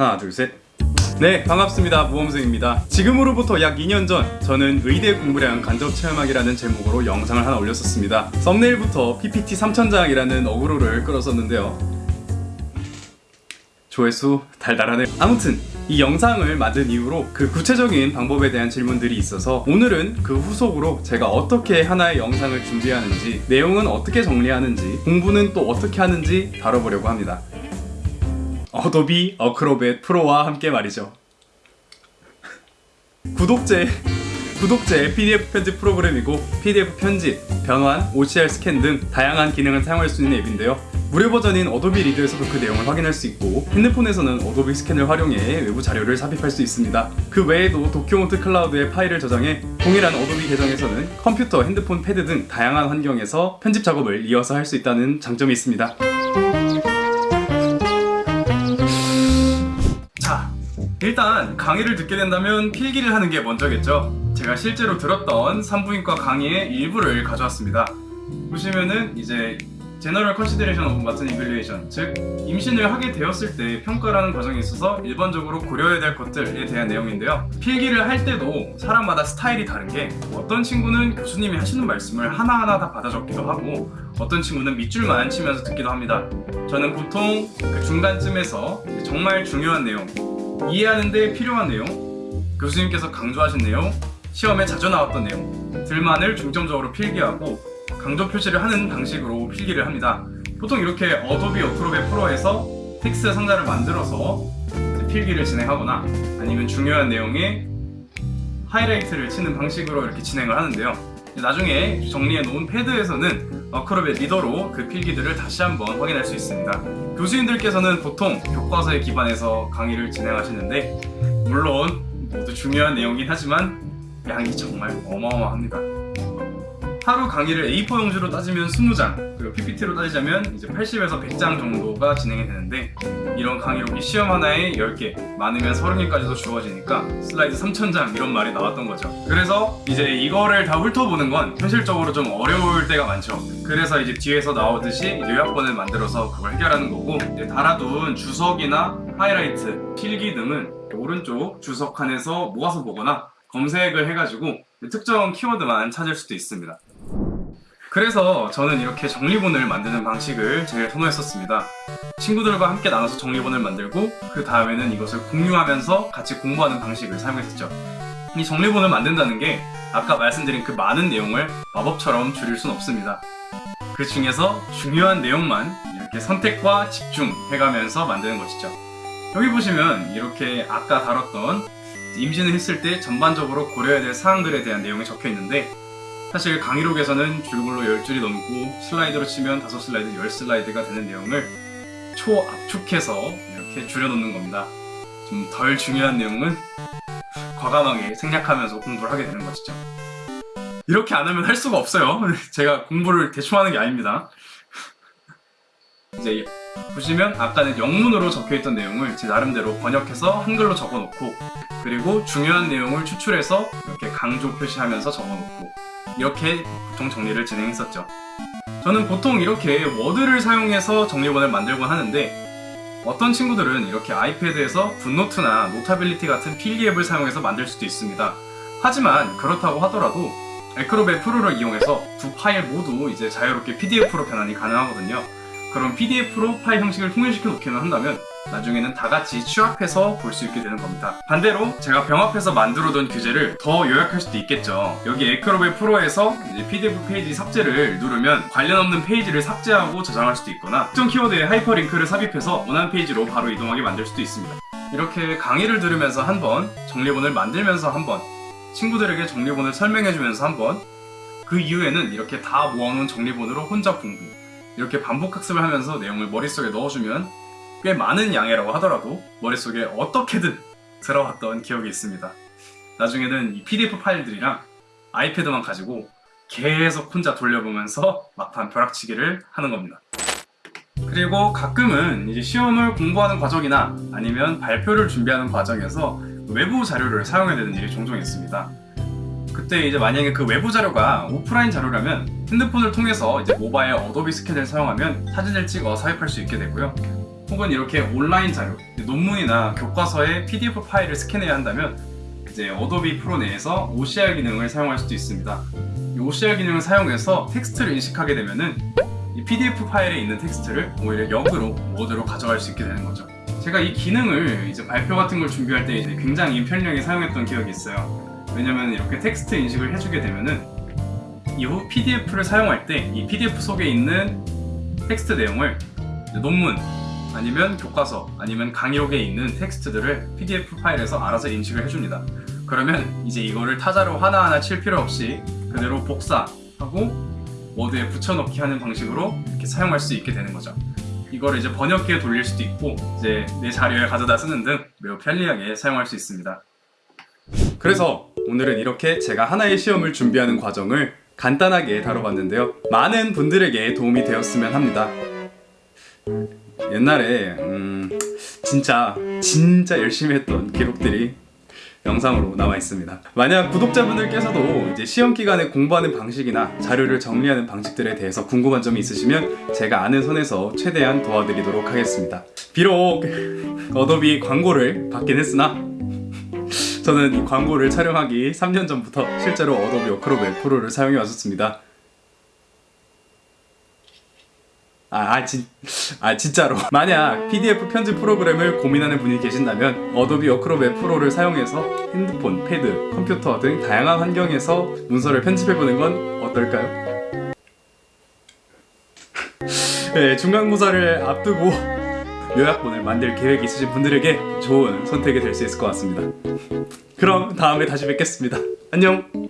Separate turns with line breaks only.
하나 둘셋. 네 반갑습니다. 모범생입니다. 지금으로부터 약 2년 전 저는 의대 공부량 간접 체험하기라는 제목으로 영상을 하나 올렸었습니다. 썸네일부터 PPT 3000장이라는 어그로를 끌었었는데요. 조회수 달달하네. 아무튼 이 영상을 만든 이후로 그 구체적인 방법에 대한 질문들이 있어서 오늘은 그 후속으로 제가 어떻게 하나의 영상을 준비하는지 내용은 어떻게 정리하는지 공부는 또 어떻게 하는지 다뤄보려고 합니다 Adobe Acrobat Pro와 함께 말이죠 구독제 구독제 PDF 편집 프로그램이고 PDF 편집, 변환, OCR 스캔 등 다양한 기능을 사용할 수 있는 앱인데요 무료 버전인 Adobe Reader에서도 그 내용을 확인할 수 있고 핸드폰에서는 Adobe Scan을 활용해 외부 자료를 삽입할 수 있습니다. 그 외에도 Document Cloud에 파일을 저장해 동일한 Adobe 계정에서는 컴퓨터, 핸드폰, 패드 등 다양한 환경에서 편집 작업을 이어서 할 수 있다는 장점이 있습니다. 일단 강의를 듣게 된다면 필기를 하는 게 먼저겠죠. 제가 실제로 들었던 산부인과 강의의 일부를 가져왔습니다. 보시면은 이제 general consideration of maternal evaluation 즉 임신을 하게 되었을 때 평가라는 과정에 있어서 일반적으로 고려해야 될 것들에 대한 내용인데요 필기를 할 때도 사람마다 스타일이 다른 게 어떤 친구는 교수님이 하시는 말씀을 하나하나 다 받아 적기도 하고 어떤 친구는 밑줄만 치면서 듣기도 합니다 저는 보통 그 중간쯤에서 정말 중요한 내용 이해하는 데 필요한 내용 교수님께서 강조하신 내용 시험에 자주 나왔던 내용 들만을 중점적으로 필기하고 강조 표시를 하는 방식으로 필기를 합니다. 보통 이렇게 Adobe Acrobat Pro에서 텍스트 상자를 만들어서 필기를 진행하거나 아니면 중요한 내용에 하이라이트를 치는 방식으로 이렇게 진행을 하는데요. 나중에 정리해 놓은 패드에서는 Acrobat Reader로 그 필기들을 다시 한번 확인할 수 있습니다. 교수님들께서는 보통 교과서에 기반해서 강의를 진행하시는데 물론 모두 중요한 내용이긴 하지만 양이 정말 어마어마합니다. 하루 강의를 A4 용지로 따지면 20장 그리고 PPT로 따지자면 이제 80에서 100장 정도가 진행이 되는데 이런 강의록이 시험 하나에 10개 많으면 30개까지도 주어지니까 슬라이드 3000장 이런 말이 나왔던 거죠. 그래서 이제 이거를 다 훑어보는 건 현실적으로 좀 어려울 때가 많죠. 그래서 이제 뒤에서 나오듯이 요약본을 만들어서 그걸 해결하는 거고 달아둔 주석이나 하이라이트, 필기 등은 오른쪽 주석 칸에서 모아서 보거나 검색을 해가지고 특정 키워드만 찾을 수도 있습니다 그래서 저는 이렇게 정리본을 만드는 방식을 제일 선호했었습니다. 친구들과 함께 나눠서 정리본을 만들고 그 다음에는 이것을 공유하면서 같이 공부하는 방식을 사용했었죠. 이 정리본을 만든다는 게 아까 말씀드린 그 많은 내용을 마법처럼 줄일 순 없습니다. 그 중에서 중요한 내용만 이렇게 선택과 집중해가면서 만드는 것이죠. 여기 보시면 이렇게 아까 다뤘던 임신을 했을 때 전반적으로 고려해야 될 사항들에 대한 내용이 적혀 있는데 사실 강의록에서는 줄글로 10줄이 넘고 슬라이드로 치면 5슬라이드, 10슬라이드가 되는 내용을 초압축해서 이렇게 줄여놓는 겁니다. 좀 덜 중요한 내용은 과감하게 생략하면서 공부를 하게 되는 것이죠. 이렇게 안 하면 할 수가 없어요. 제가 공부를 대충 하는 게 아닙니다. 이제 보시면 아까는 영문으로 적혀있던 내용을 제 나름대로 번역해서 한글로 적어놓고 그리고 중요한 내용을 추출해서 이렇게 강조 표시하면서 적어놓고 이렇게 보통 정리를 진행했었죠. 저는 보통 이렇게 Word를 사용해서 정리본을 만들곤 하는데 어떤 친구들은 이렇게 iPad에서 GoodNotes나 Notability 같은 필기 앱을 사용해서 만들 수도 있습니다. 하지만 그렇다고 하더라도 Acrobat Pro를 이용해서 두 파일 모두 이제 자유롭게 PDF로 변환이 가능하거든요. 그럼 PDF로 파일 형식을 통일시켜 놓기만 한다면 나중에는 다 같이 취합해서 볼 수 있게 되는 겁니다. 반대로 제가 병합해서 만들어둔 교재를 더 요약할 수도 있겠죠. 여기 Acrobat Pro에서 PDF 페이지 삭제를 누르면 관련 없는 페이지를 삭제하고 저장할 수도 있거나 특정 키워드에 하이퍼링크를 삽입해서 원하는 페이지로 바로 이동하게 만들 수도 있습니다. 이렇게 강의를 들으면서 한 번, 정리본을 만들면서 한 번, 친구들에게 정리본을 설명해주면서 한 번, 그 이후에는 이렇게 다 모아놓은 정리본으로 혼자 공부, 이렇게 반복 학습을 하면서 내용을 머릿속에 넣어주면 꽤 많은 양이라고 하더라도 머릿속에 어떻게든 들어왔던 기억이 있습니다. 나중에는 이 PDF 파일들이랑 아이패드만 가지고 계속 혼자 돌려보면서 막판 벼락치기를 하는 겁니다. 그리고 가끔은 이제 시험을 공부하는 과정이나 아니면 발표를 준비하는 과정에서 외부 자료를 사용해야 되는 일이 종종 있습니다. 그때 이제 만약에 그 외부 자료가 오프라인 자료라면 핸드폰을 통해서 이제 모바일 Adobe Scan을 사용하면 사진을 찍어 삽입할 수 있게 되고요. 혹은 이렇게 온라인 자료, 논문이나 교과서의 PDF 파일을 스캔해야 한다면 이제 Adobe Pro 내에서 OCR 기능을 사용할 수도 있습니다. 이 OCR 기능을 사용해서 텍스트를 인식하게 되면은 이 PDF 파일에 있는 텍스트를 오히려 역으로 Word로 가져갈 수 있게 되는 거죠. 제가 이 기능을 이제 발표 같은 걸 준비할 때 이제 굉장히 편리하게 사용했던 기억이 있어요. 왜냐면 이렇게 텍스트 인식을 해주게 되면은 이후 PDF를 사용할 때 이 PDF 속에 있는 텍스트 내용을 논문 아니면 교과서 아니면 강의록에 있는 텍스트들을 PDF 파일에서 알아서 인식을 해줍니다. 그러면 이제 이거를 타자로 하나하나 칠 필요 없이 그대로 복사하고 워드에 붙여넣기 하는 방식으로 이렇게 사용할 수 있게 되는 거죠. 이거를 이제 번역기에 돌릴 수도 있고 이제 내 자료에 가져다 쓰는 등 매우 편리하게 사용할 수 있습니다. 그래서 오늘은 이렇게 제가 하나의 시험을 준비하는 과정을 간단하게 다뤄봤는데요. 많은 분들에게 도움이 되었으면 합니다. 옛날에 음, 진짜 진짜 열심히 했던 기록들이 영상으로 남아 있습니다. 만약 구독자분들께서도 이제 시험 기간에 공부하는 방식이나 자료를 정리하는 방식들에 대해서 궁금한 점이 있으시면 제가 아는 선에서 최대한 도와드리도록 하겠습니다. 비록 Adobe 광고를 받긴 했으나 저는 이 광고를 촬영하기 3년 전부터 실제로 Adobe Acrobat Pro를 사용해 왔었습니다. 아, 아, 진, 아 진짜로 만약 PDF 편집 프로그램을 고민하는 분이 계신다면 Adobe Acrobat Pro를 사용해서 핸드폰, 패드, 컴퓨터 등 다양한 환경에서 문서를 편집해보는 건 어떨까요? 네, 중간고사를 앞두고 요약본을 만들 계획이 있으신 분들에게 좋은 선택이 될 수 있을 것 같습니다. 그럼 다음에 다시 뵙겠습니다. 안녕!